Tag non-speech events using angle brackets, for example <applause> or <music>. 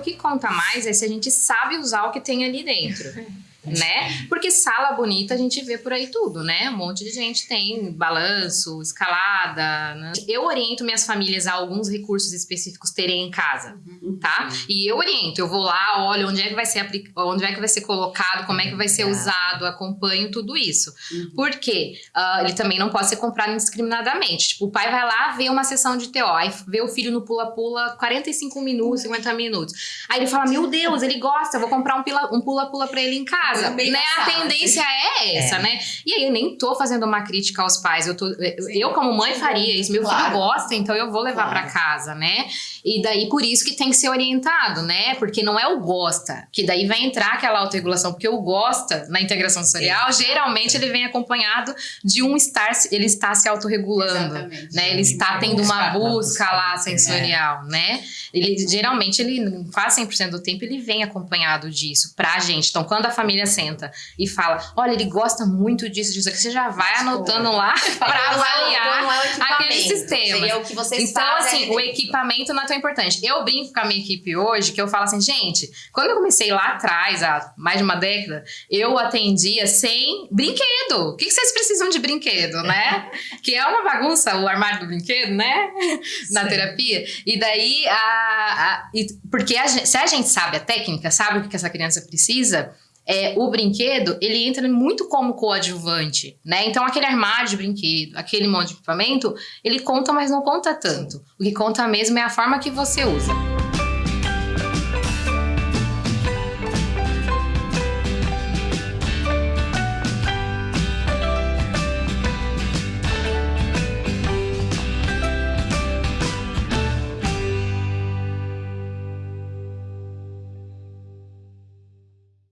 que conta mais é se a gente sabe usar o que tem ali dentro <laughs> né? Porque sala bonita a gente vê por aí tudo, né? Um monte de gente tem balanço, escalada. Né? Eu oriento minhas famílias a alguns recursos específicos terem em casa, uhum. tá? E eu oriento, eu vou lá, olho onde é que vai ser onde é que vai ser colocado, como é que vai ser usado, acompanho tudo isso. Uhum. Porque uh, ele também não pode ser comprado indiscriminadamente. Tipo, o pai vai lá ver uma sessão de TO, aí vê o filho no pula-pula 45 minutos, 50 minutos. Aí ele fala: Meu Deus, ele gosta, vou comprar um pula-pula um pra ele em casa casa, né? A tendência é essa, é. né? E aí eu nem tô fazendo uma crítica aos pais, eu, tô, eu como mãe faria isso, meu claro. filho gosta, então eu vou levar claro. para casa, né? E daí por isso que tem que ser orientado, né? Porque não é o gosta, que daí vai entrar aquela autorregulação, porque o gosta na integração sensorial, geralmente ele vem acompanhado de um estar, ele está se autorregulando, Exatamente. né? Ele está tendo uma <laughs> busca lá sensorial, é. né? Ele geralmente ele quase 100% do tempo ele vem acompanhado disso pra gente. Então quando a família senta e fala: olha, ele gosta muito disso, disso, que você já vai anotando lá <laughs> para avaliar é aquele sistema. Seria o que você Então, assim, o equipamento não é tão importante. Eu brinco com a minha equipe hoje que eu falo assim, gente, quando eu comecei lá atrás, há mais de uma década, eu atendia sem brinquedo. O que, vocês precisam de brinquedo, né? <laughs> que é uma bagunça o armário do brinquedo, né? Na Sim. terapia. E daí, a, a, e, porque a se a gente sabe a técnica, sabe o que essa criança precisa, é, o brinquedo, ele entra muito como coadjuvante, né? Então, aquele armário de brinquedo, aquele monte de equipamento, ele conta, mas não conta tanto. O que conta mesmo é a forma que você usa.